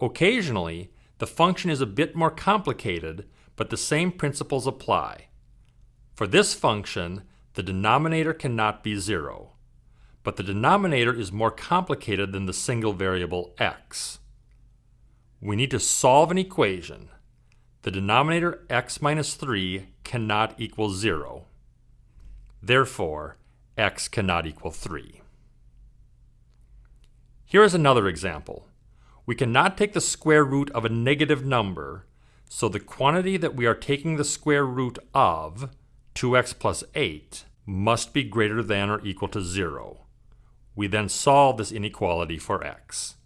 Occasionally, the function is a bit more complicated, but the same principles apply. For this function, the denominator cannot be 0, but the denominator is more complicated than the single variable x. We need to solve an equation. The denominator x minus 3 cannot equal 0. Therefore, x cannot equal 3. Here is another example. We cannot take the square root of a negative number, so the quantity that we are taking the square root of, 2x plus 8, must be greater than or equal to 0. We then solve this inequality for x.